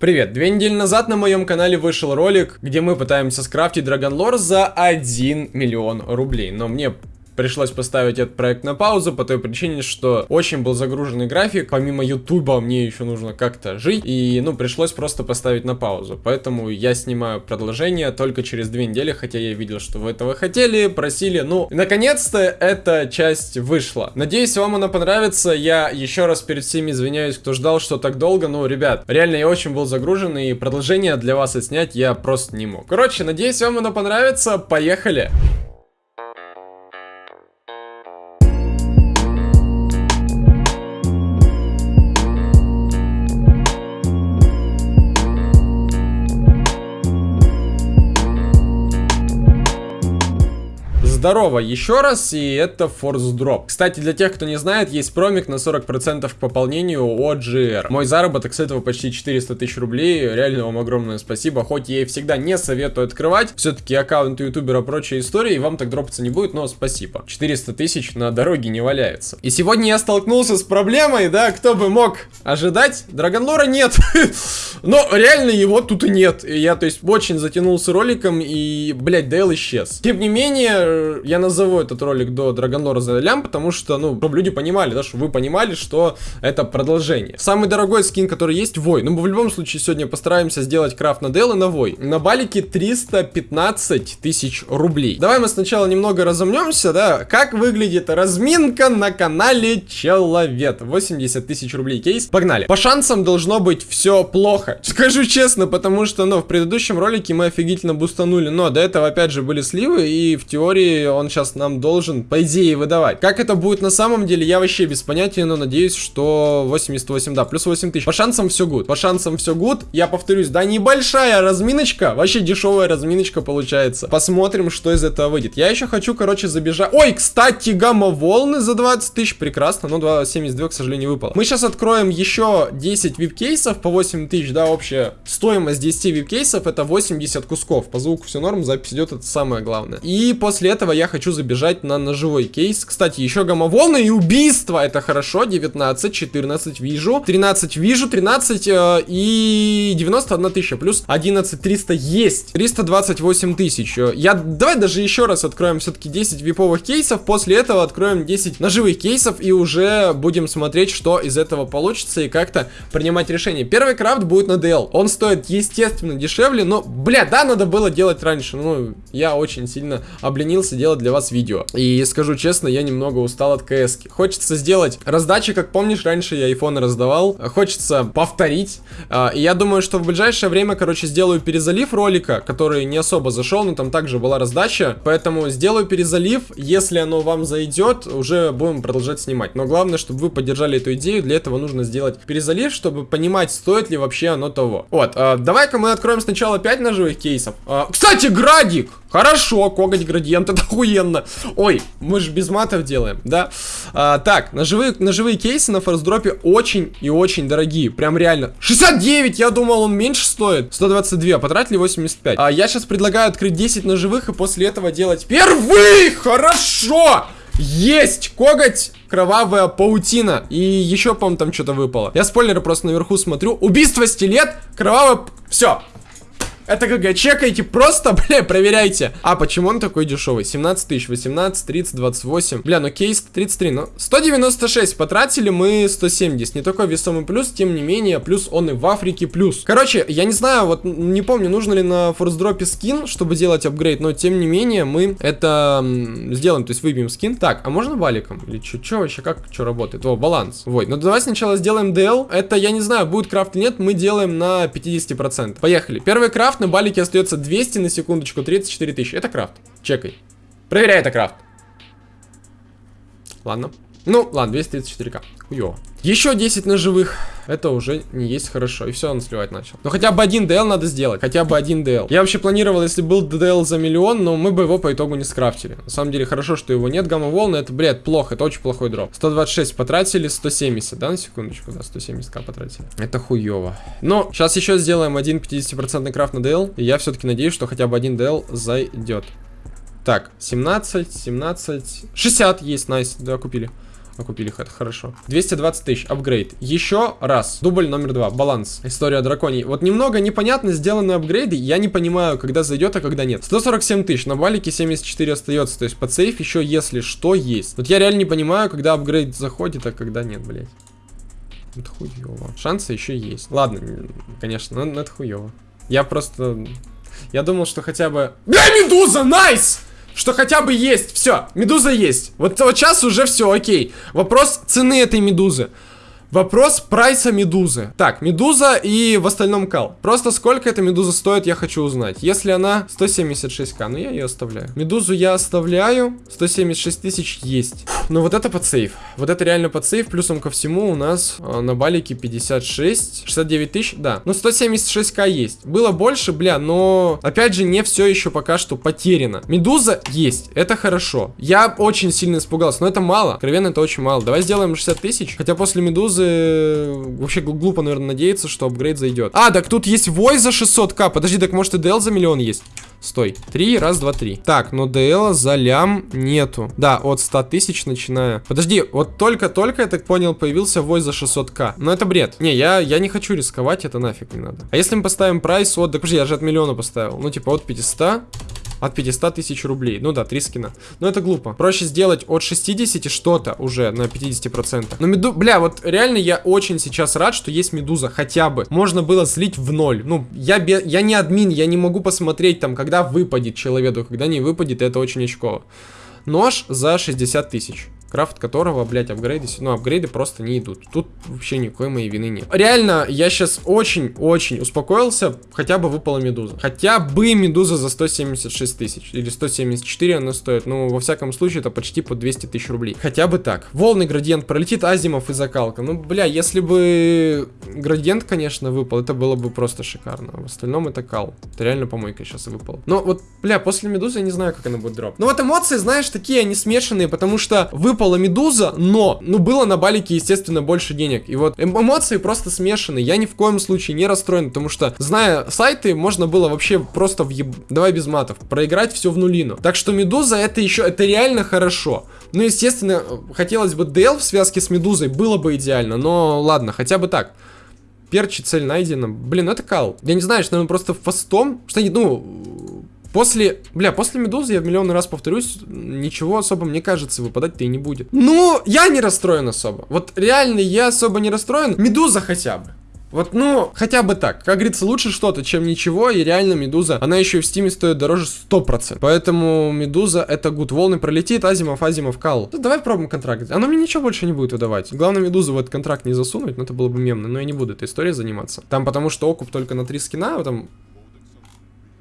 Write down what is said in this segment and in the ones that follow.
Привет! Две недели назад на моем канале вышел ролик, где мы пытаемся скрафтить Драгонлор за 1 миллион рублей. Но мне пришлось поставить этот проект на паузу по той причине, что очень был загруженный график, помимо ютуба мне еще нужно как-то жить, и ну пришлось просто поставить на паузу, поэтому я снимаю продолжение только через две недели, хотя я видел, что вы этого хотели, просили, ну, наконец-то эта часть вышла. Надеюсь, вам она понравится, я еще раз перед всеми извиняюсь, кто ждал, что так долго, ну, ребят, реально я очень был загружен, и продолжение для вас отснять я просто не мог. Короче, надеюсь, вам оно понравится, поехали! Здорово еще раз, и это Force Drop. Кстати, для тех, кто не знает, есть промик на 40% к пополнению от GR. Мой заработок с этого почти 400 тысяч рублей, реально вам огромное спасибо, хоть я и всегда не советую открывать, все-таки аккаунт ютубера прочая история, и вам так дропаться не будет, но спасибо. 400 тысяч на дороге не валяется. И сегодня я столкнулся с проблемой, да, кто бы мог ожидать, Драгонлора нет. Но реально его тут и нет. Я, то есть, очень затянулся роликом, и, блядь, Дейл исчез. Тем не менее, я назову этот ролик до Драгонора за лям, потому что, ну, чтобы люди понимали, да, чтобы вы понимали, что это продолжение. Самый дорогой скин, который есть, Вой. Ну, мы в любом случае сегодня постараемся сделать крафт на DL и на Вой. На балике 315 тысяч рублей. Давай мы сначала немного разомнемся, да, как выглядит разминка на канале Человек. 80 тысяч рублей кейс. Погнали. По шансам должно быть все плохо. Скажу честно, потому что, ну, в предыдущем ролике мы офигительно бустанули, но до этого, опять же, были сливы, и в теории он сейчас нам должен, по идее, выдавать. Как это будет на самом деле, я вообще без понятия, но надеюсь, что 88, да, плюс 8 тысяч. По шансам все good, по шансам все good. Я повторюсь, да, небольшая разминочка, вообще дешевая разминочка получается. Посмотрим, что из этого выйдет. Я еще хочу, короче, забежать. Ой, кстати, гамма-волны за 20 тысяч, прекрасно, но 2,72, к сожалению, выпало. Мы сейчас откроем еще 10 вип-кейсов по 8 тысяч, да, общая стоимость 10 вип-кейсов это 80 кусков. По звуку все норм, запись идет, это самое главное. И после этого этого я хочу забежать на ножевой кейс. Кстати, еще гамма-волны и убийство. Это хорошо. 19, 14 вижу. 13 вижу. 13 э, и 91 тысяча. Плюс 11 300 есть. 328 тысяч. Я... Давай даже еще раз откроем все-таки 10 виповых кейсов. После этого откроем 10 ножевых кейсов. И уже будем смотреть, что из этого получится. И как-то принимать решение. Первый крафт будет на DL. Он стоит, естественно, дешевле. Но, бля, да, надо было делать раньше. Ну, я очень сильно обленился делать для вас видео. И скажу честно, я немного устал от КС. -ки. Хочется сделать раздачи, как помнишь, раньше я айфоны раздавал. Хочется повторить. А, и я думаю, что в ближайшее время, короче, сделаю перезалив ролика, который не особо зашел, но там также была раздача. Поэтому сделаю перезалив. Если оно вам зайдет, уже будем продолжать снимать. Но главное, чтобы вы поддержали эту идею. Для этого нужно сделать перезалив, чтобы понимать, стоит ли вообще оно того. Вот, а, давай-ка мы откроем сначала 5 ножевых кейсов. А, кстати, Градик! Хорошо, коготь градиент, это охуенно. Ой, мы же без матов делаем, да? А, так, ножевые, ножевые кейсы на форсдропе очень и очень дорогие. Прям реально. 69, я думал, он меньше стоит. 122, потратили 85. А, я сейчас предлагаю открыть 10 ножевых и после этого делать первый. Хорошо! Есть! Коготь, кровавая паутина. И еще, по-моему, там что-то выпало. Я спойлеры просто наверху смотрю. Убийство, стилет, кровавая... Все, это ГГ, чекайте, просто, бля, проверяйте. А почему он такой дешевый? 17 тысяч, 18, 30, 28. Бля, ну кейс 33, ну 196 потратили мы 170. Не такой весомый плюс, тем не менее, плюс он и в Африке плюс. Короче, я не знаю, вот не помню, нужно ли на форсдропе скин, чтобы делать апгрейд, но тем не менее мы это сделаем, то есть выбьем скин. Так, а можно валиком? Или что, вообще, как, что работает? О, баланс. Вот, ну давай сначала сделаем DL. Это, я не знаю, будет крафт или нет, мы делаем на 50%. Поехали. Первый крафт крафт на балике остается 200 на секундочку, 34 тысячи. Это крафт. Чекай. Проверяй, это крафт. Ладно. Ну, ладно, 234к. Хуё. Еще 10 ножевых. Это уже не есть хорошо. И все, он сливать начал. Но хотя бы один DL надо сделать. Хотя бы один DL. Я вообще планировал, если был DL за миллион, но мы бы его по итогу не скрафтили. На самом деле, хорошо, что его нет. Гамма-волны, это, блядь, плохо. Это очень плохой дроп. 126 потратили, 170, да, на секундочку? Да, 170к потратили. Это хуево. Но сейчас еще сделаем один 50% крафт на DL. И я все-таки надеюсь, что хотя бы один DL зайдет. Так, 17, 17, 60 есть, найс, да, купили. Окупили это хорошо. 220 тысяч, апгрейд. Еще раз. Дубль номер два, баланс. История драконий. Вот немного непонятно сделаны апгрейды. Я не понимаю, когда зайдет, а когда нет. 147 тысяч, на балике 74 остается. То есть под сейф еще, если что, есть. Вот я реально не понимаю, когда апгрейд заходит, а когда нет, блядь. Это хуево. Шансы еще есть. Ладно, конечно, но это хуево. Я просто... Я думал, что хотя бы... Бля, медуза, найс! Что хотя бы есть. Все, медуза есть. Вот, вот сейчас уже все, окей. Вопрос цены этой медузы. Вопрос прайса медузы. Так, медуза и в остальном кал. Просто сколько эта медуза стоит, я хочу узнать. Если она 176к, ну я ее оставляю. Медузу я оставляю. 176 тысяч есть. Но вот это под сейф. Вот это реально под сейф. Плюсом ко всему у нас э, на балике 56. 69 тысяч, да. Ну 176к есть. Было больше, бля, но опять же не все еще пока что потеряно. Медуза есть. Это хорошо. Я очень сильно испугался. Но это мало. Откровенно это очень мало. Давай сделаем 60 тысяч. Хотя после медузы вообще глупо, наверное, надеяться, что апгрейд зайдет. А, так тут есть вой за 600к. Подожди, так может и DL за миллион есть? Стой. Три, раз, два, три. Так, но DL за лям нету. Да, от 100 тысяч начиная. Подожди, вот только-только, я так понял, появился вой за 600к. Но это бред. Не, я, я не хочу рисковать, это нафиг не надо. А если мы поставим прайс от... Да, подожди, я же от миллиона поставил. Ну, типа, от 500 от 500 тысяч рублей. Ну да, 3 скина. Но это глупо. Проще сделать от 60 что-то уже на 50%. Но меду... Бля, вот реально я очень сейчас рад, что есть медуза. Хотя бы. Можно было слить в ноль. Ну, я, бе... я не админ, я не могу посмотреть там, когда выпадет человеку. Когда не выпадет, это очень очково. Нож за 60 тысяч крафт которого, блять, апгрейды, ну, апгрейды просто не идут. Тут вообще никакой моей вины нет. Реально, я сейчас очень-очень успокоился, хотя бы выпала медуза. Хотя бы медуза за 176 тысяч, или 174 она стоит, ну, во всяком случае, это почти по 200 тысяч рублей. Хотя бы так. Волны градиент пролетит, азимов и закалка. Ну, бля, если бы градиент, конечно, выпал, это было бы просто шикарно. В остальном это кал. Это реально помойка сейчас выпал. Но вот, бля, после медузы я не знаю, как она будет дроп. Но вот эмоции, знаешь, такие, они смешанные, потому что вы выпала медуза, но, ну, было на балике, естественно, больше денег. И вот эм эмоции просто смешаны. Я ни в коем случае не расстроен, потому что, зная сайты, можно было вообще просто в еб... Давай без матов. Проиграть все в нулину. Так что медуза это еще, это реально хорошо. Ну, естественно, хотелось бы DL в связке с медузой, было бы идеально, но ладно, хотя бы так. Перчи, цель найдена. Блин, это кал. Я не знаю, что, наверное, просто фастом. Что, ну, После, бля, после Медузы, я в миллион раз повторюсь, ничего особо, мне кажется, выпадать-то и не будет. Ну, я не расстроен особо. Вот реально я особо не расстроен. Медуза хотя бы. Вот, ну, хотя бы так. Как говорится, лучше что-то, чем ничего. И реально, Медуза, она еще и в Стиме стоит дороже 100%. Поэтому Медуза это good. Волны пролетит, Азимов, Азимов, Кал. Ну, давай пробуем контракт. Оно мне ничего больше не будет выдавать. Главное, Медузу в этот контракт не засунуть, но это было бы мемно. Но я не буду этой историей заниматься. Там потому что окуп только на 3 скина, там Найс.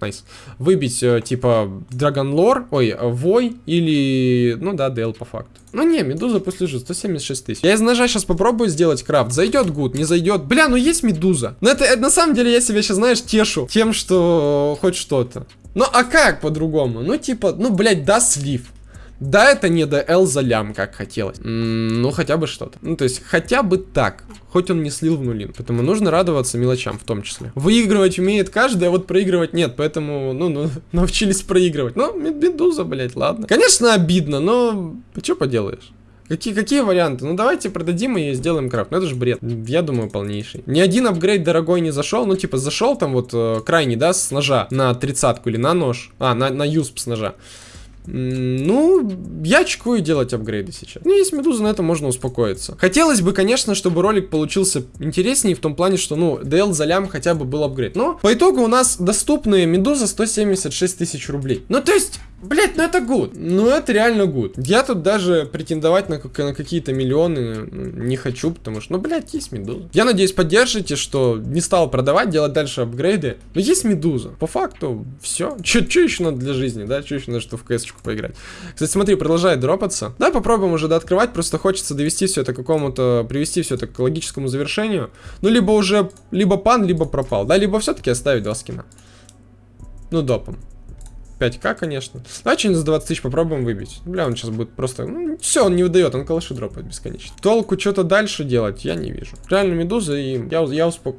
Nice. Выбить, э, типа, Dragon Lore, ой, Вой или, ну да, DL по факту. Ну не, Медуза пусть лежит, 176 тысяч. Я из ножа сейчас попробую сделать крафт. Зайдет good, не зайдет. Бля, ну есть Медуза. Но это, это на самом деле я себя сейчас, знаешь, тешу тем, что хоть что-то. Ну а как по-другому? Ну типа, ну блядь, да слив. Да, это не DL за лям, как хотелось. Ну, хотя бы что-то. Ну, то есть, хотя бы так. Хоть он не слил в нулин. Поэтому нужно радоваться мелочам в том числе. Выигрывать умеет каждый, а вот проигрывать нет. Поэтому, ну, ну научились проигрывать. Ну, медуза, блять, ладно. Конечно, обидно, но что поделаешь? Какие, какие варианты? Ну давайте продадим и сделаем крафт. Ну это же бред. Я думаю, полнейший. Ни один апгрейд дорогой не зашел. Ну типа зашел там вот э, крайний, да, с ножа на тридцатку или на нож. А, на, на юсп с ножа. Ну, я чекую делать апгрейды сейчас. Ну, есть медуза, на это можно успокоиться. Хотелось бы, конечно, чтобы ролик получился интереснее в том плане, что, ну, DL за лям хотя бы был апгрейд. Но по итогу у нас доступные медуза 176 тысяч рублей. Ну, то есть, Блять, ну это гуд. Ну это реально гуд. Я тут даже претендовать на, на какие-то миллионы ну, не хочу, потому что, ну, блять, есть медуза. Я надеюсь, поддержите, что не стал продавать, делать дальше апгрейды. Но есть медуза. По факту, все. Че еще надо для жизни, да? Че еще надо, что в кс поиграть? Кстати, смотри, продолжает дропаться. Давай попробуем уже дооткрывать. Просто хочется довести все это к какому-то, привести все это к логическому завершению. Ну, либо уже, либо пан, либо пропал, да? Либо все-таки оставить два скина. Ну, допом. 5к, конечно. Давай что-нибудь за 20 тысяч попробуем выбить. Бля, он сейчас будет просто... Ну, все, он не выдает, он калаши дропает бесконечно. Толку что-то дальше делать я не вижу. Реально медуза, и я, я успок...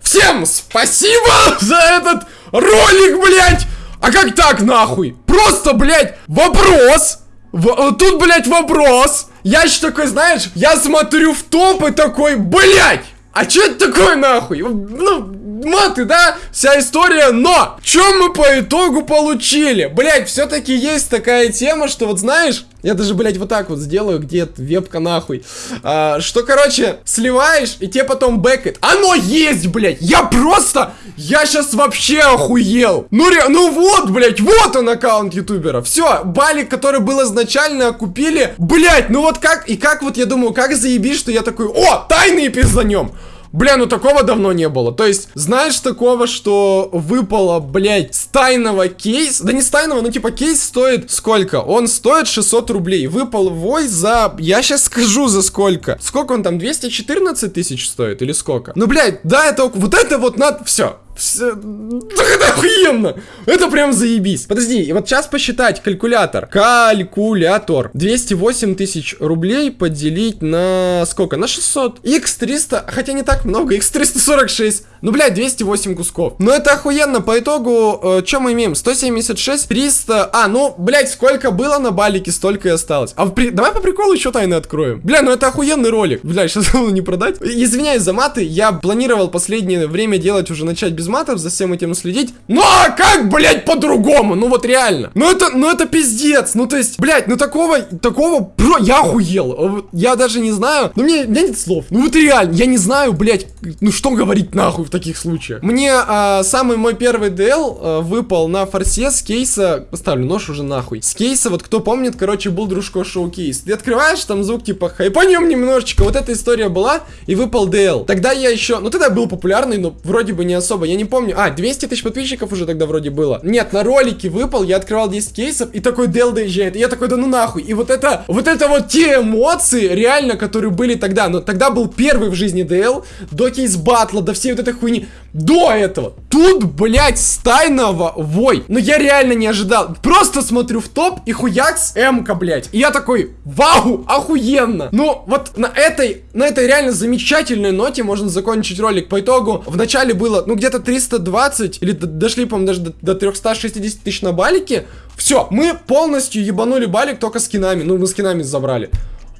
Все! Всем спасибо за этот ролик, блядь! А как так, нахуй? Просто, блядь, вопрос. В, тут, блядь, вопрос. Я еще такой, знаешь, я смотрю в топ и такой, блядь! А что это такое, нахуй? Ну, маты, да? Вся история, но что мы по итогу получили? Блять, все-таки есть такая тема, что вот знаешь, я даже, блядь, вот так вот сделаю, где-то вебка нахуй. А, что, короче, сливаешь, и тебе потом бэкает. Оно есть, блядь! Я просто... Я сейчас вообще охуел! Ну, ре... ну вот, блядь, вот он аккаунт ютубера. Все, балик, который был изначально, купили. Блядь, ну вот как... И как вот, я думаю, как заебись, что я такой... О, тайный пизданем! Бля, ну такого давно не было. То есть, знаешь такого, что выпало, блядь, с тайного кейс? Да не с тайного, ну типа кейс стоит сколько? Он стоит 600 рублей. Выпал вой за... Я сейчас скажу за сколько. Сколько он там? 214 тысяч стоит или сколько? Ну, блядь, да, это... Вот это вот надо... Все. Все... Это охуенно! Это прям заебись. Подожди, и вот сейчас посчитать калькулятор. Калькулятор. 208 тысяч рублей поделить на сколько? На 600. X300, хотя не так много, X346. Ну, блядь, 208 кусков. Ну, это охуенно. По итогу, э, что мы имеем? 176, 300... А, ну, блядь, сколько было на балике, столько и осталось. А при... давай по приколу еще тайны откроем. Бля, ну это охуенный ролик. Бля, сейчас его не продать. Извиняюсь за маты, я планировал последнее время делать уже начать без матов, за всем этим следить. Ну а как, блядь, по-другому? Ну вот реально. Ну это, ну это пиздец. Ну то есть, блядь, ну такого, такого, бро, я охуел. Я даже не знаю. Ну мне, у нет слов. Ну вот реально, я не знаю, блядь, ну что говорить нахуй в таких случаях. Мне а, самый мой первый DL а, выпал на форсе с кейса, поставлю нож уже нахуй. С кейса, вот кто помнит, короче, был дружко шоу кейс. Ты открываешь, там звук типа хайпанем немножечко. Вот эта история была, и выпал DL. Тогда я еще, ну тогда был популярный, но вроде бы не особо. Я не помню. А, 200 тысяч подписчиков уже тогда вроде было. Нет, на ролике выпал, я открывал 10 кейсов, и такой Дел доезжает. И я такой, да ну нахуй. И вот это, вот это вот те эмоции, реально, которые были тогда. Но тогда был первый в жизни DL, до кейс батла, до всей вот этой хуйни. До этого. Тут, блядь, стайного вой. Но я реально не ожидал. Просто смотрю в топ и хуякс М-ка, блядь. И я такой, вау, охуенно. Ну, вот на этой, на этой реально замечательной ноте можно закончить ролик. По итогу, в начале было, ну, где-то 320, или дошли, по-моему, даже до, до 360 тысяч на балике. Все, мы полностью ебанули балик только скинами. Ну, мы скинами забрали.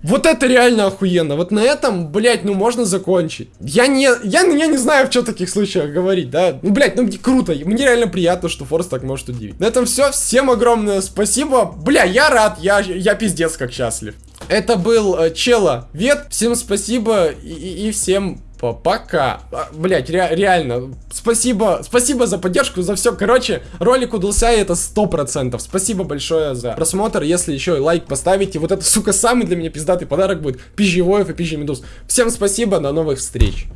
Вот это реально охуенно. Вот на этом, блядь, ну можно закончить. Я не, я, я не знаю, в чем таких случаях говорить, да. Ну, блядь, ну круто. Мне реально приятно, что Форс так может удивить. На этом все. Всем огромное спасибо. Бля, я рад. Я, я пиздец как счастлив. Это был э, Чела Вет. Всем спасибо и, и, и всем Пока. А, Блять, ре реально. Спасибо. Спасибо за поддержку, за все. Короче, ролик удался, и это сто процентов. Спасибо большое за просмотр. Если еще и лайк поставите, вот это, сука, самый для меня пиздатый подарок будет. Пизжевоев и пизжемедуз. Всем спасибо, до новых встреч.